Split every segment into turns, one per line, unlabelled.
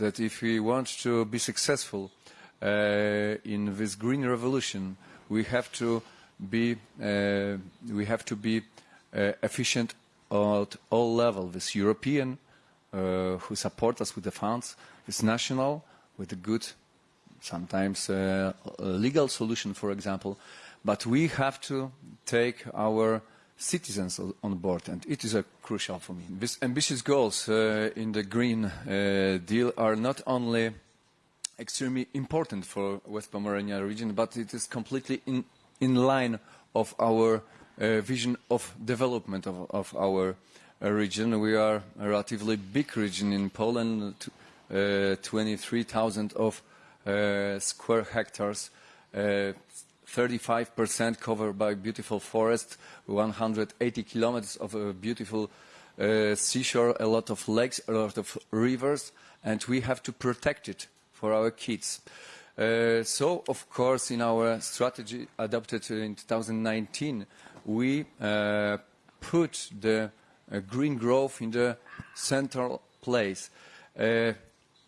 that if we want to be successful uh, in this green revolution, we have to be uh, we have to be uh, efficient at all levels. This European, who support us with the funds, this national, with a good, sometimes legal solution, for example. But we have to take our citizens on board, and it is crucial for me. These ambitious goals uh, in the Green uh, Deal are not only extremely important for West Pomerania region, but it is completely in, in line of our uh, vision of development of, of our uh, region. We are a relatively big region in Poland, uh, 23,000 of uh, square hectares, 35% covered by beautiful forest, 180 kilometers of a beautiful uh, seashore, a lot of lakes, a lot of rivers, and we have to protect it for our kids. Uh, so, of course, in our strategy adopted in 2019, we uh, put the uh, green growth in the central place.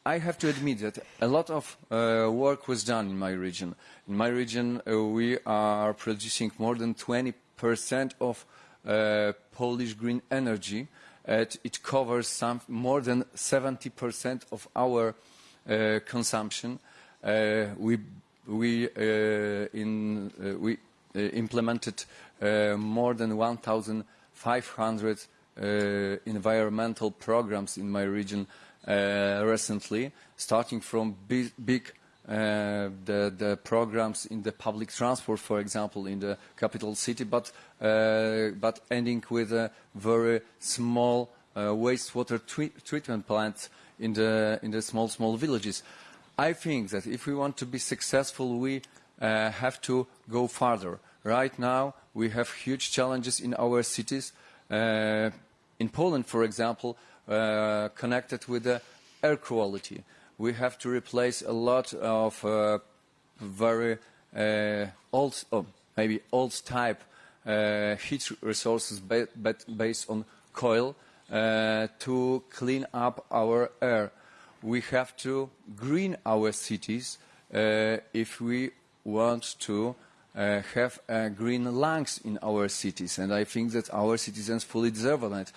I have to admit that a lot of uh, work was done in my region. In my region, uh, we are producing more than 20% of uh, Polish green energy. it covers some, more than 70% of our uh, consumption. Uh, we we, uh, in, we implemented more than 1,500 environmental programs in my region recently, starting from big, big uh, the, the, programs in the public transport, for example, in the capital city, but, uh, but ending with a very small uh, wastewater treatment plant in the, in the small, small villages. I think that if we want to be successful, we uh, have to go farther. Right now, we have huge challenges in our cities. Uh, in Poland, for example, uh, connected with the air quality. We have to replace a lot of uh, very uh, old, oh, maybe old type uh, heat resources ba based on coal uh, to clean up our air. We have to green our cities if we want to uh, have uh, green lungs in our cities, and I think that our citizens fully deserve that.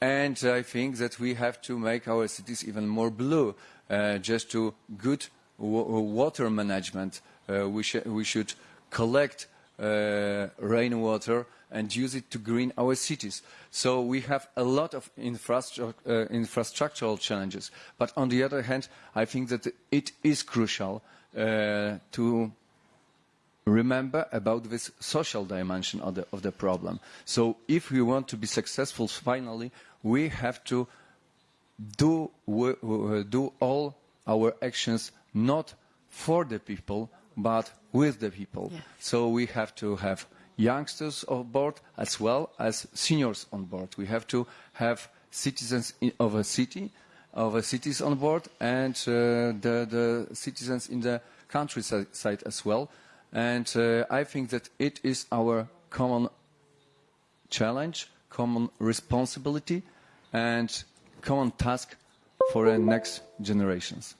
And I think that we have to make our cities even more blue, uh, just to good water management. Uh, we, sh we, should collect uh, rainwater and use it to green our cities. So we have a lot of infrastru uh, infrastructural challenges. But on the other hand, I think that it is crucial uh, to remember about this social dimension of the, of the problem. So if we want to be successful finally, we have to do, do all our actions not for the people, but with the people. Yeah. So we have to have youngsters on board as well as seniors on board. We have to have citizens of a city, of a cities on board, and uh, the, the citizens in the countryside as well. And uh, I think that it is our common challenge, common responsibility, and common task for the next generations.